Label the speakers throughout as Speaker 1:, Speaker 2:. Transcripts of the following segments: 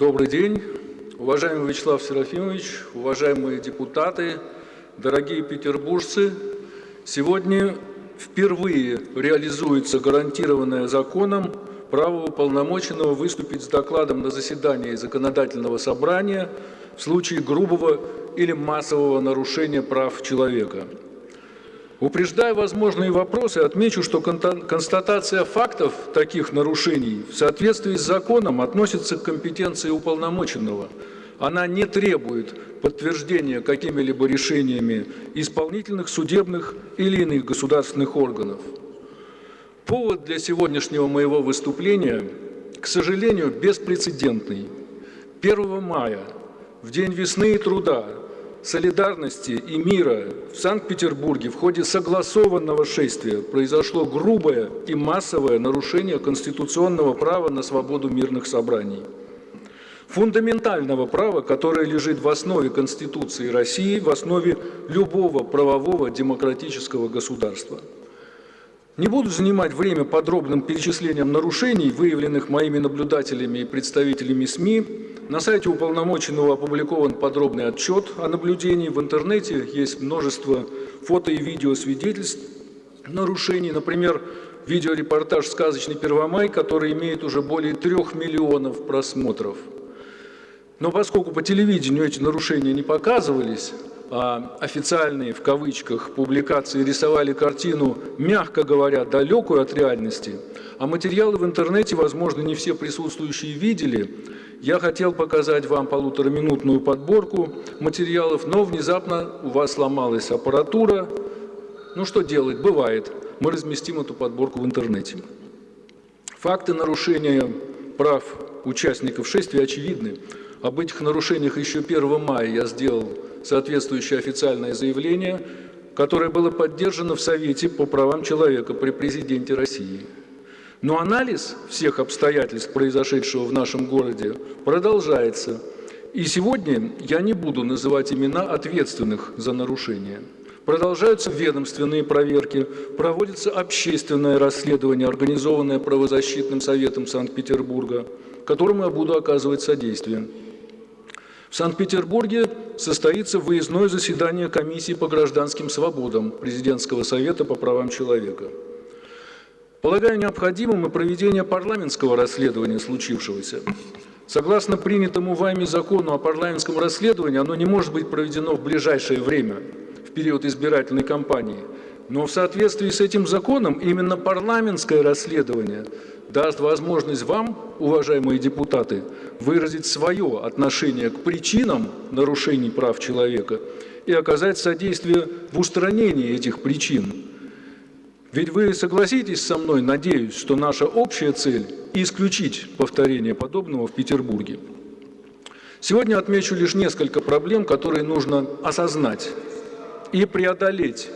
Speaker 1: Добрый день, уважаемый Вячеслав Серафимович, уважаемые депутаты, дорогие петербуржцы. Сегодня впервые реализуется гарантированное законом право уполномоченного выступить с докладом на заседании законодательного собрания в случае грубого или массового нарушения прав человека. Упреждая возможные вопросы, отмечу, что констатация фактов таких нарушений в соответствии с законом относится к компетенции уполномоченного. Она не требует подтверждения какими-либо решениями исполнительных, судебных или иных государственных органов. Повод для сегодняшнего моего выступления, к сожалению, беспрецедентный. 1 мая, в День весны и труда, солидарности и мира в Санкт-Петербурге в ходе согласованного шествия произошло грубое и массовое нарушение конституционного права на свободу мирных собраний. Фундаментального права, которое лежит в основе Конституции России, в основе любого правового демократического государства. Не буду занимать время подробным перечислением нарушений, выявленных моими наблюдателями и представителями СМИ, на сайте уполномоченного опубликован подробный отчет о наблюдении. В интернете есть множество фото и видео свидетельств нарушений. Например, видеорепортаж «Сказочный Первомай», который имеет уже более трех миллионов просмотров. Но поскольку по телевидению эти нарушения не показывались, официальные, в кавычках, публикации рисовали картину, мягко говоря, далекую от реальности, а материалы в интернете, возможно, не все присутствующие видели, я хотел показать вам полутораминутную подборку материалов, но внезапно у вас сломалась аппаратура. Ну что делать, бывает. Мы разместим эту подборку в интернете. Факты нарушения прав участников шествия очевидны. Об этих нарушениях еще 1 мая я сделал соответствующее официальное заявление, которое было поддержано в Совете по правам человека при президенте России. Но анализ всех обстоятельств, произошедшего в нашем городе, продолжается. И сегодня я не буду называть имена ответственных за нарушения. Продолжаются ведомственные проверки, проводится общественное расследование, организованное правозащитным советом Санкт-Петербурга, которому я буду оказывать содействие. В Санкт-Петербурге состоится выездное заседание комиссии по гражданским свободам Президентского совета по правам человека. Полагаю необходимым и проведение парламентского расследования случившегося. Согласно принятому вами закону о парламентском расследовании, оно не может быть проведено в ближайшее время, в период избирательной кампании. Но в соответствии с этим законом именно парламентское расследование даст возможность вам, уважаемые депутаты, выразить свое отношение к причинам нарушений прав человека и оказать содействие в устранении этих причин, ведь вы согласитесь со мной, надеюсь, что наша общая цель – исключить повторение подобного в Петербурге. Сегодня отмечу лишь несколько проблем, которые нужно осознать и преодолеть.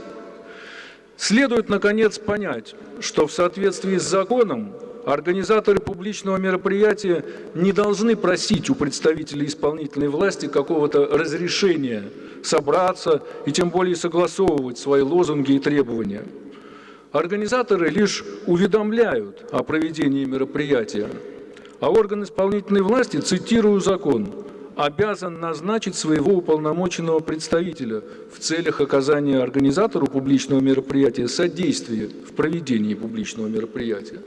Speaker 1: Следует, наконец, понять, что в соответствии с законом организаторы публичного мероприятия не должны просить у представителей исполнительной власти какого-то разрешения собраться и тем более согласовывать свои лозунги и требования – Организаторы лишь уведомляют о проведении мероприятия, а орган исполнительной власти, цитирую закон, обязан назначить своего уполномоченного представителя в целях оказания организатору публичного мероприятия содействия в проведении публичного мероприятия.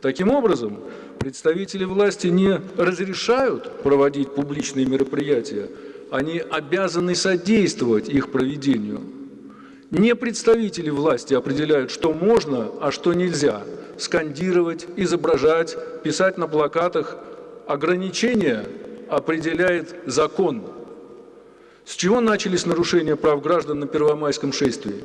Speaker 1: Таким образом, представители власти не разрешают проводить публичные мероприятия, они обязаны содействовать их проведению. Не представители власти определяют, что можно, а что нельзя. Скандировать, изображать, писать на плакатах. Ограничения определяет закон. С чего начались нарушения прав граждан на Первомайском шествии?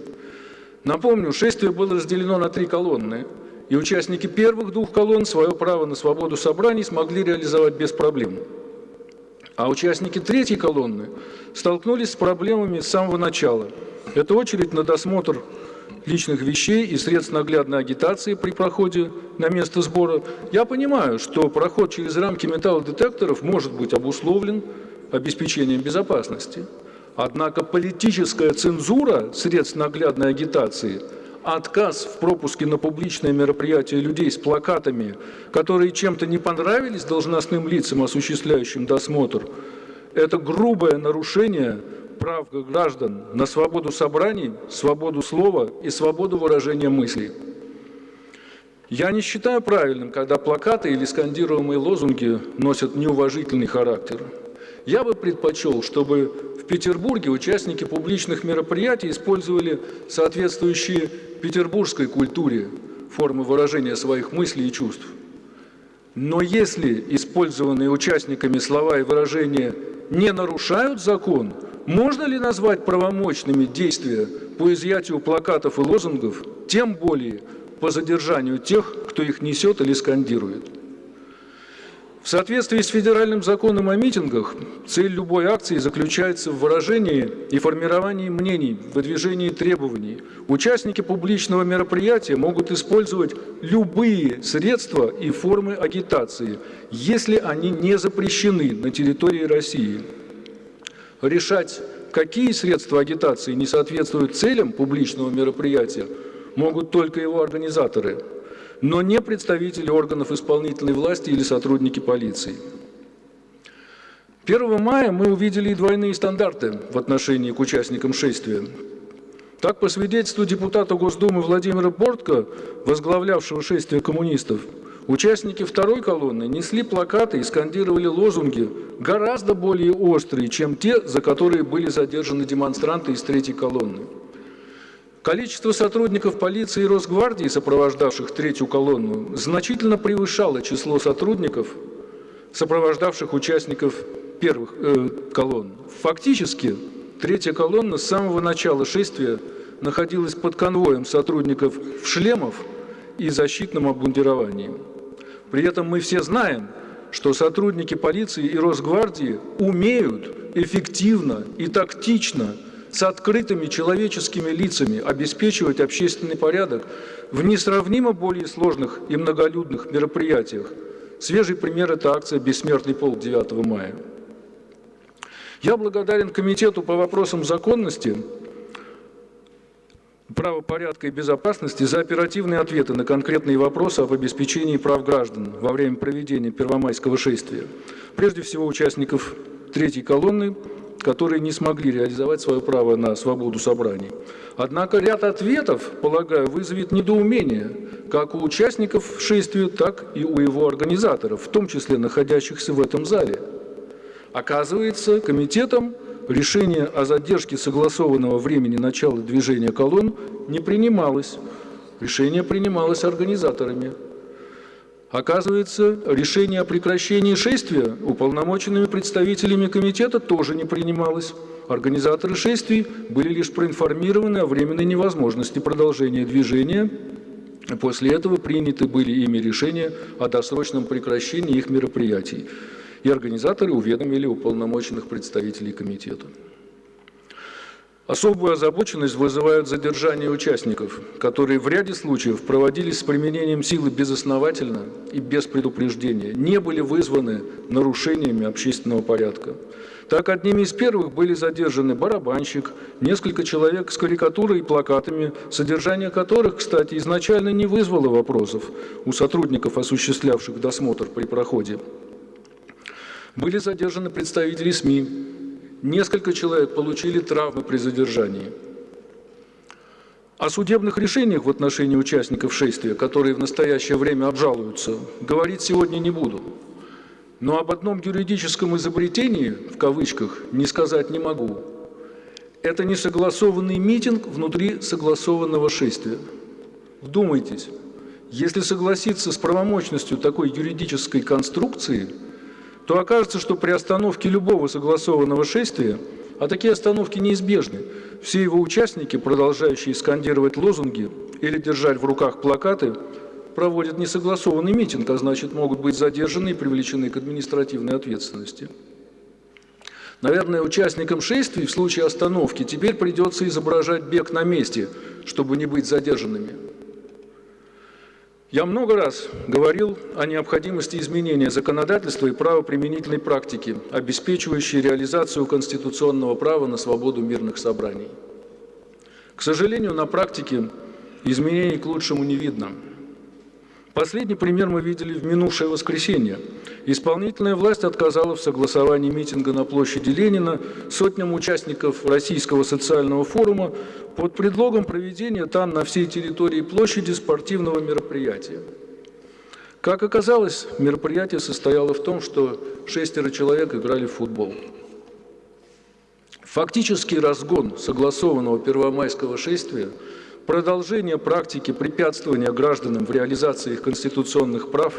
Speaker 1: Напомню, шествие было разделено на три колонны, и участники первых двух колонн свое право на свободу собраний смогли реализовать без проблем. А участники третьей колонны столкнулись с проблемами с самого начала – это очередь на досмотр личных вещей и средств наглядной агитации при проходе на место сбора. Я понимаю, что проход через рамки металлодетекторов может быть обусловлен обеспечением безопасности. Однако политическая цензура средств наглядной агитации отказ в пропуске на публичное мероприятие людей с плакатами, которые чем-то не понравились должностным лицам, осуществляющим досмотр, это грубое нарушение прав граждан на свободу собраний, свободу слова и свободу выражения мыслей. Я не считаю правильным, когда плакаты или скандируемые лозунги носят неуважительный характер. Я бы предпочел, чтобы в Петербурге участники публичных мероприятий использовали соответствующие петербургской культуре формы выражения своих мыслей и чувств. Но если использованные участниками слова и выражения не нарушают закон, можно ли назвать правомочными действия по изъятию плакатов и лозунгов, тем более по задержанию тех, кто их несет или скандирует? В соответствии с федеральным законом о митингах, цель любой акции заключается в выражении и формировании мнений, выдвижении требований. Участники публичного мероприятия могут использовать любые средства и формы агитации, если они не запрещены на территории России. Решать, какие средства агитации не соответствуют целям публичного мероприятия, могут только его организаторы – но не представители органов исполнительной власти или сотрудники полиции. 1 мая мы увидели и двойные стандарты в отношении к участникам шествия. Так, по свидетельству депутата Госдумы Владимира Бортко, возглавлявшего шествие коммунистов, участники второй колонны несли плакаты и скандировали лозунги гораздо более острые, чем те, за которые были задержаны демонстранты из третьей колонны. Количество сотрудников полиции и Росгвардии, сопровождавших третью колонну, значительно превышало число сотрудников, сопровождавших участников первых э, колонн. Фактически, третья колонна с самого начала шествия находилась под конвоем сотрудников в шлемов и защитном обмундировании. При этом мы все знаем, что сотрудники полиции и Росгвардии умеют эффективно и тактично с открытыми человеческими лицами обеспечивать общественный порядок в несравнимо более сложных и многолюдных мероприятиях. Свежий пример – это акция «Бессмертный полк» 9 мая. Я благодарен Комитету по вопросам законности, правопорядка и безопасности за оперативные ответы на конкретные вопросы об обеспечении прав граждан во время проведения Первомайского шествия. Прежде всего, участников третьей колонны – которые не смогли реализовать свое право на свободу собраний. Однако ряд ответов, полагаю, вызовет недоумение как у участников шествия, так и у его организаторов, в том числе находящихся в этом зале. Оказывается, комитетом решение о задержке согласованного времени начала движения колонн не принималось. Решение принималось организаторами. Оказывается, решение о прекращении шествия уполномоченными представителями комитета тоже не принималось. Организаторы шествий были лишь проинформированы о временной невозможности продолжения движения. После этого приняты были ими решения о досрочном прекращении их мероприятий. И организаторы уведомили уполномоченных представителей комитета. Особую озабоченность вызывают задержания участников, которые в ряде случаев проводились с применением силы безосновательно и без предупреждения, не были вызваны нарушениями общественного порядка. Так, одними из первых были задержаны барабанщик, несколько человек с карикатурой и плакатами, содержание которых, кстати, изначально не вызвало вопросов у сотрудников, осуществлявших досмотр при проходе. Были задержаны представители СМИ, Несколько человек получили травмы при задержании. О судебных решениях в отношении участников шествия, которые в настоящее время обжалуются, говорить сегодня не буду. Но об одном юридическом изобретении, в кавычках, не сказать не могу. Это несогласованный митинг внутри согласованного шествия. Вдумайтесь, если согласиться с правомочностью такой юридической конструкции – то окажется, что при остановке любого согласованного шествия, а такие остановки неизбежны, все его участники, продолжающие скандировать лозунги или держать в руках плакаты, проводят несогласованный митинг, а значит могут быть задержаны и привлечены к административной ответственности. Наверное, участникам шествий в случае остановки теперь придется изображать бег на месте, чтобы не быть задержанными. Я много раз говорил о необходимости изменения законодательства и правоприменительной практики, обеспечивающей реализацию конституционного права на свободу мирных собраний. К сожалению, на практике изменений к лучшему не видно. Последний пример мы видели в минувшее воскресенье. Исполнительная власть отказала в согласовании митинга на площади Ленина сотням участников Российского социального форума под предлогом проведения там на всей территории площади спортивного мероприятия. Как оказалось, мероприятие состояло в том, что шестеро человек играли в футбол. Фактический разгон согласованного первомайского шествия – Продолжение практики препятствования гражданам в реализации их конституционных прав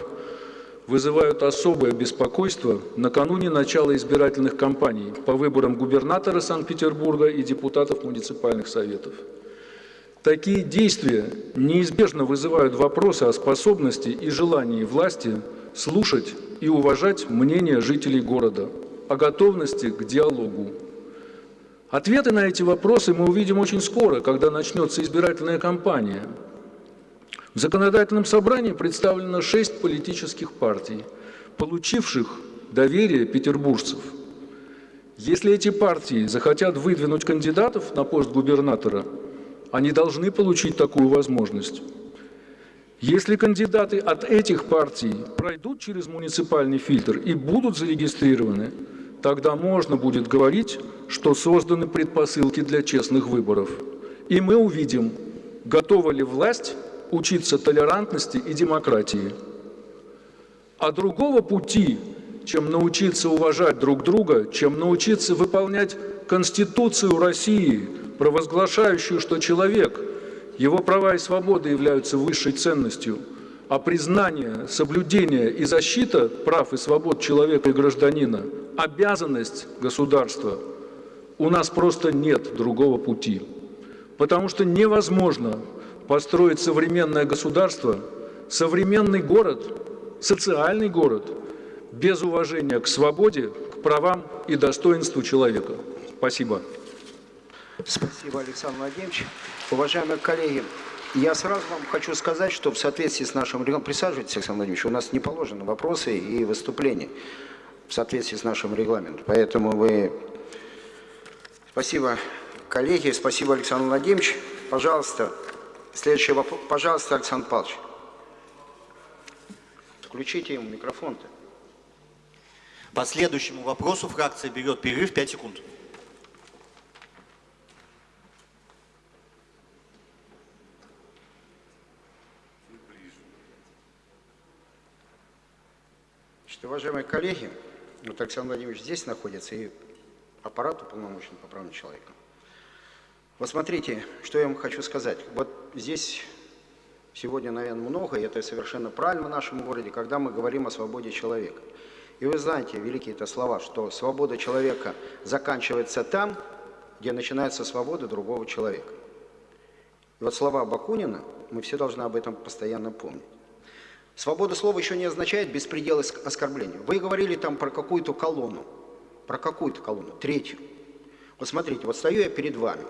Speaker 1: вызывают особое беспокойство накануне начала избирательных кампаний по выборам губернатора Санкт-Петербурга и депутатов муниципальных советов. Такие действия неизбежно вызывают вопросы о способности и желании власти слушать и уважать мнение жителей города, о готовности к диалогу Ответы на эти вопросы мы увидим очень скоро, когда начнется избирательная кампания. В законодательном собрании представлено шесть политических партий, получивших доверие петербуржцев. Если эти партии захотят выдвинуть кандидатов на пост губернатора, они должны получить такую возможность. Если кандидаты от этих партий пройдут через муниципальный фильтр и будут зарегистрированы – Тогда можно будет говорить, что созданы предпосылки для честных выборов. И мы увидим, готова ли власть учиться толерантности и демократии. А другого пути, чем научиться уважать друг друга, чем научиться выполнять Конституцию России, провозглашающую, что человек, его права и свободы являются высшей ценностью, а признание, соблюдение и защита прав и свобод человека и гражданина обязанность государства, у нас просто нет другого пути. Потому что невозможно построить современное государство, современный город, социальный город, без уважения к свободе, к правам и достоинству человека. Спасибо.
Speaker 2: Спасибо, Александр Владимирович. Уважаемые коллеги, я сразу вам хочу сказать, что в соответствии с нашим регламентом, присаживайтесь, Александр Владимирович, у нас не положены вопросы и выступления в соответствии с нашим регламентом. Поэтому вы... Спасибо, коллеги, спасибо, Александр Владимирович. Пожалуйста, следующий вопрос. Пожалуйста, Александр Павлович. Включите ему микрофон-то.
Speaker 3: По следующему вопросу фракция берет перерыв 5 секунд.
Speaker 2: Значит, уважаемые коллеги, вот Александр Владимирович здесь находится, и аппарат уполномочен по правам человека. Вот смотрите, что я вам хочу сказать. Вот здесь сегодня, наверное, много, и это совершенно правильно в нашем городе, когда мы говорим о свободе человека. И вы знаете, великие это слова, что свобода человека заканчивается там, где начинается свобода другого человека. И вот слова Бакунина, мы все должны об этом постоянно помнить. Свобода слова еще не означает беспредел оскорбления. Вы говорили там про какую-то колонну, про какую-то колонну, третью. Вот смотрите, вот стою я перед вами.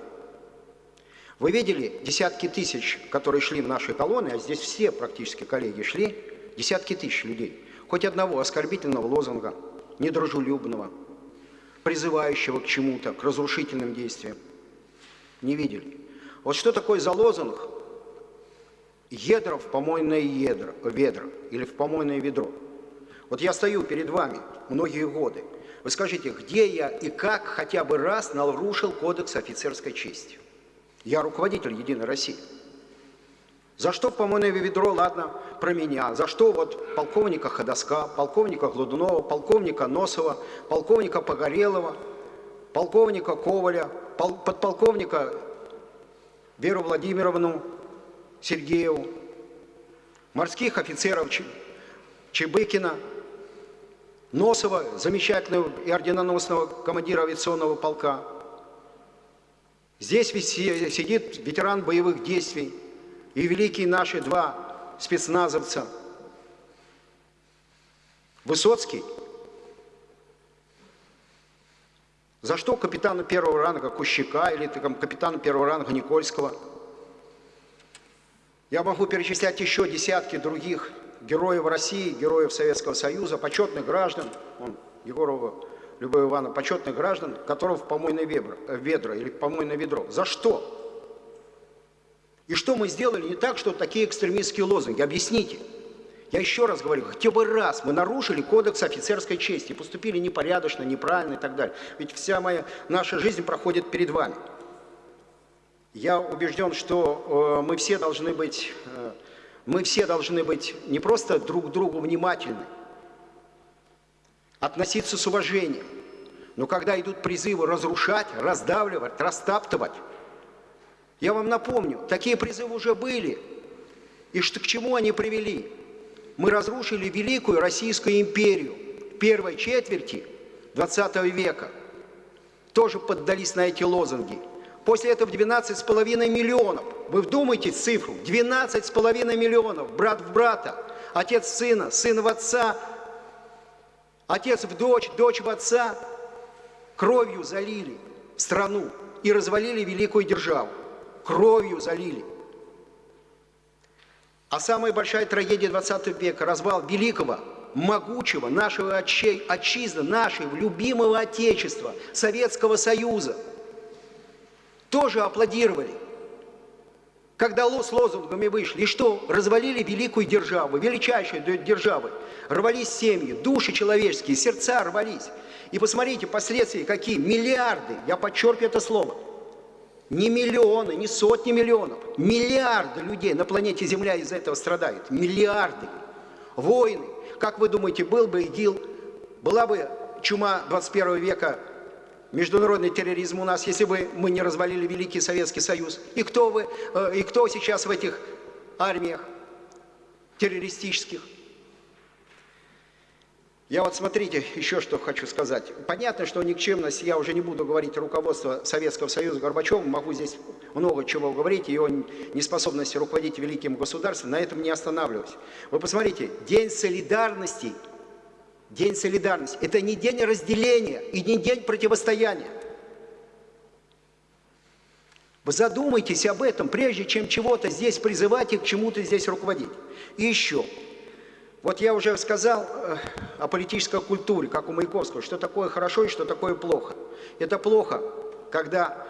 Speaker 2: Вы видели десятки тысяч, которые шли в наши колонны, а здесь все практически коллеги шли, десятки тысяч людей. Хоть одного оскорбительного лозунга, недружелюбного, призывающего к чему-то, к разрушительным действиям. Не видели. Вот что такое за лозунг, ядра в помойное ядро, ведро или в помойное ведро. Вот я стою перед вами многие годы. Вы скажите, где я и как хотя бы раз нарушил кодекс офицерской чести? Я руководитель Единой России. За что помойное ведро, ладно, про меня. За что вот полковника Ходоска, полковника Гладунова, полковника Носова, полковника Погорелова, полковника Коваля, пол, подполковника Веру Владимировну Сергееву, морских офицеров Чебыкина, Носова, замечательного и орденоносного командира авиационного полка. Здесь сидит ветеран боевых действий и великие наши два спецназовца. Высоцкий. За что капитану первого ранга Кущака или там, капитану первого ранга Никольского – я могу перечислять еще десятки других героев России, героев Советского Союза, почетных граждан, он, Егорова Любовь Ивановна, почетных граждан, которых в помойное ведро, ведро или помойное ведро. За что? И что мы сделали не так, что такие экстремистские лозунги? Объясните. Я еще раз говорю, хотя бы раз мы нарушили кодекс офицерской чести, поступили непорядочно, неправильно и так далее. Ведь вся моя, наша жизнь проходит перед вами. Я убежден, что э, мы все должны быть, э, мы все должны быть не просто друг другу внимательны, относиться с уважением. Но когда идут призывы разрушать, раздавливать, растаптывать, я вам напомню, такие призывы уже были. И что, к чему они привели? Мы разрушили великую Российскую империю первой четверти 20 века. Тоже поддались на эти лозунги. После этого 12,5 миллионов. Вы вдумайтесь в цифру. 12,5 миллионов. Брат в брата. Отец в сына, сын в отца. Отец в дочь, дочь в отца. Кровью залили страну и развалили великую державу. Кровью залили. А самая большая трагедия 20 века – развал великого, могучего нашего отчизны, нашего любимого Отечества, Советского Союза – тоже аплодировали. Когда с лозунгами вышли, и что? Развалили великую державу, величайшую державу. Рвались семьи, души человеческие, сердца рвались. И посмотрите, последствия какие. Миллиарды, я подчеркиваю это слово. Не миллионы, не сотни миллионов. Миллиарды людей на планете Земля из-за этого страдают. Миллиарды. Войны. Как вы думаете, был бы ИГИЛ, была бы чума 21 века международный терроризм у нас, если бы мы не развалили Великий Советский Союз? И кто, вы, э, и кто сейчас в этих армиях террористических? Я вот смотрите, еще что хочу сказать. Понятно, что никчемность, я уже не буду говорить руководство Советского Союза Горбачевым, могу здесь много чего говорить, его неспособности руководить великим государством, на этом не останавливаюсь. Вы посмотрите, День солидарности – День солидарности – это не день разделения и не день противостояния. Вы задумайтесь об этом, прежде чем чего-то здесь призывать и к чему-то здесь руководить. И еще. Вот я уже сказал э, о политической культуре, как у Маяковского, что такое хорошо и что такое плохо. Это плохо, когда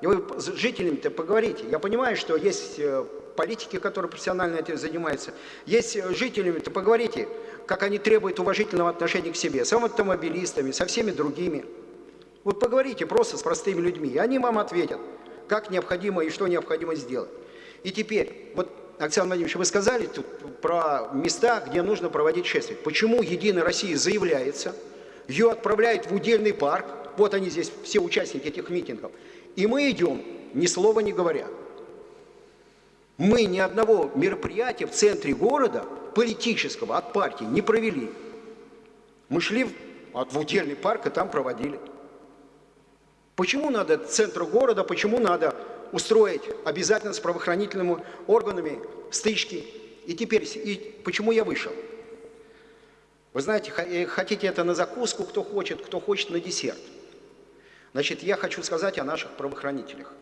Speaker 2: вы с жителями-то поговорите. Я понимаю, что есть э, политики, которые профессионально этим занимаются. Есть э, жителями-то поговорите как они требуют уважительного отношения к себе, с автомобилистами, со всеми другими. Вот поговорите просто с простыми людьми, и они вам ответят, как необходимо и что необходимо сделать. И теперь, вот, Александр Владимирович, вы сказали тут про места, где нужно проводить шествие. Почему Единая Россия заявляется, ее отправляют в удельный парк, вот они здесь, все участники этих митингов, и мы идем, ни слова не говоря. Мы ни одного мероприятия в центре города политического от партии не провели. Мы шли в, удельный парк и там проводили. Почему надо центру города, почему надо устроить обязательно с правоохранительными органами стычки? И теперь, и почему я вышел? Вы знаете, э, хотите это на закуску, кто хочет, кто хочет на десерт. Значит, я хочу сказать о наших правоохранителях.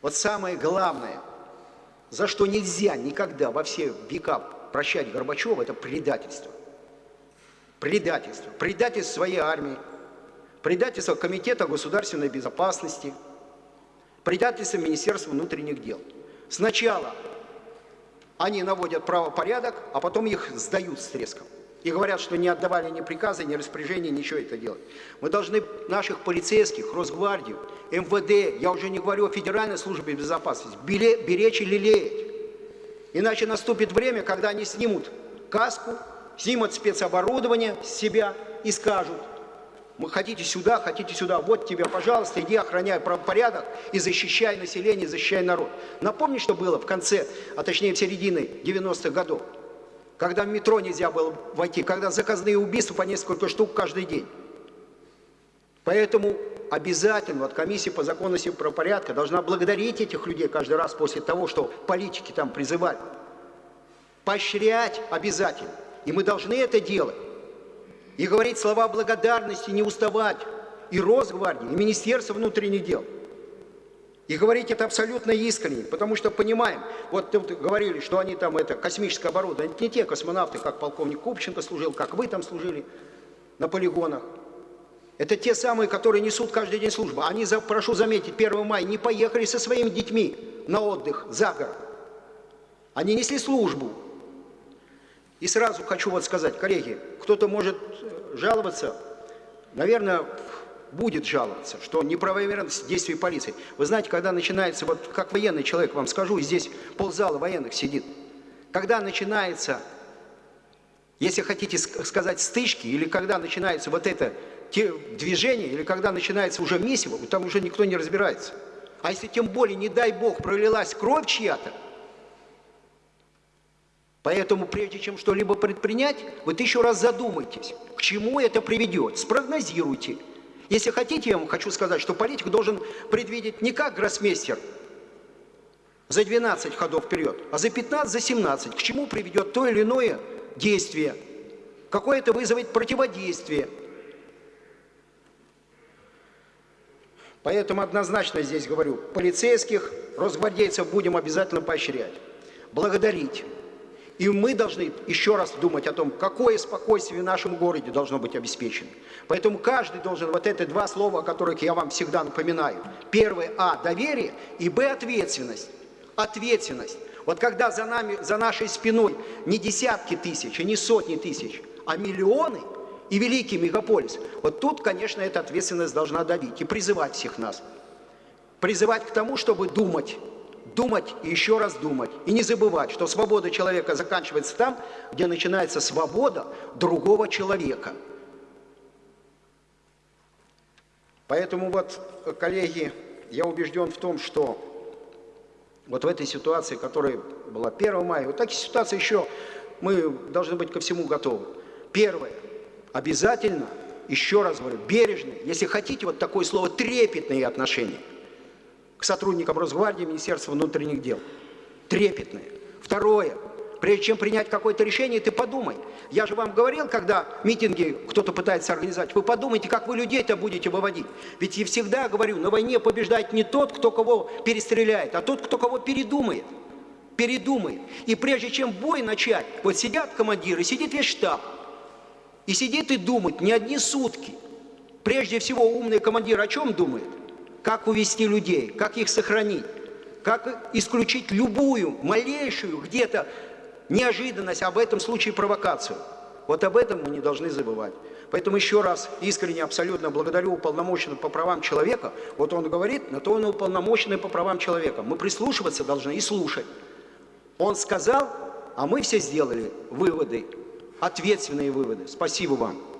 Speaker 2: Вот самое главное, за что нельзя никогда во все века прощать Горбачева – это предательство. Предательство. Предательство своей армии, предательство Комитета государственной безопасности, предательство Министерства внутренних дел. Сначала они наводят правопорядок, а потом их сдают с треском. И говорят, что не отдавали ни приказа, ни распоряжения, ничего это делать. Мы должны наших полицейских, Росгвардию, МВД, я уже не говорю о Федеральной службе безопасности, беречь и лелеять. Иначе наступит время, когда они снимут каску, снимут спецоборудование с себя и скажут, мы хотите сюда, хотите сюда, вот тебе, пожалуйста, иди охраняй правопорядок и защищай население, защищай народ. Напомни, что было в конце, а точнее в середине 90-х годов, когда в метро нельзя было войти, когда заказные убийства по несколько штук каждый день. Поэтому обязательно вот комиссия по законности и правопорядка должна благодарить этих людей каждый раз после того, что политики там призывали. Поощрять обязательно. И мы должны это делать. И говорить слова благодарности, не уставать. И Росгвардии, и Министерство внутренних дел. И говорить это абсолютно искренне, потому что понимаем, вот говорили, что они там, это космическое оборудование, это не те космонавты, как полковник Купченко служил, как вы там служили на полигонах. Это те самые, которые несут каждый день службу. Они, прошу заметить, 1 мая не поехали со своими детьми на отдых за город. Они несли службу. И сразу хочу вот сказать, коллеги, кто-то может э, жаловаться, наверное, будет жаловаться, что неправомерность действий полиции. Вы знаете, когда начинается, вот как военный человек вам скажу, здесь ползала военных сидит, когда начинается, если хотите сказать, стычки, или когда начинается вот это движение, или когда начинается уже месиво, там уже никто не разбирается. А если тем более, не дай бог, пролилась кровь чья-то, Поэтому прежде чем что-либо предпринять, вы еще раз задумайтесь, к чему это приведет, спрогнозируйте. Если хотите, я вам хочу сказать, что политик должен предвидеть не как гроссмейстер за 12 ходов вперед, а за 15, за 17, к чему приведет то или иное действие, какое это вызовет противодействие. Поэтому однозначно здесь говорю, полицейских, росгвардейцев будем обязательно поощрять, благодарить. И мы должны еще раз думать о том, какое спокойствие в нашем городе должно быть обеспечено. Поэтому каждый должен вот эти два слова, о которых я вам всегда напоминаю. Первое – А – доверие, и Б – ответственность. Ответственность. Вот когда за, нами, за нашей спиной не десятки тысяч, и не сотни тысяч, а миллионы и великий мегаполис, вот тут, конечно, эта ответственность должна давить и призывать всех нас. Призывать к тому, чтобы думать, думать и еще раз думать. И не забывать, что свобода человека заканчивается там, где начинается свобода другого человека. Поэтому вот, коллеги, я убежден в том, что вот в этой ситуации, которая была 1 мая, вот такие ситуации еще мы должны быть ко всему готовы. Первое. Обязательно, еще раз говорю, бережные, если хотите, вот такое слово, трепетные отношения – к сотрудникам Росгвардии, Министерства внутренних дел. Трепетные. Второе. Прежде чем принять какое-то решение, ты подумай. Я же вам говорил, когда митинги кто-то пытается организовать, вы подумайте, как вы людей-то будете выводить. Ведь я всегда говорю, на войне побеждает не тот, кто кого перестреляет, а тот, кто кого передумает. Передумает. И прежде чем бой начать, вот сидят командиры, сидит весь штаб. И сидит и думает не одни сутки. Прежде всего умный командир о чем думает? как увести людей, как их сохранить, как исключить любую, малейшую где-то неожиданность, а в этом случае провокацию. Вот об этом мы не должны забывать. Поэтому еще раз искренне абсолютно благодарю уполномоченного по правам человека. Вот он говорит, на то он уполномоченный по правам человека. Мы прислушиваться должны и слушать. Он сказал, а мы все сделали выводы, ответственные выводы. Спасибо вам.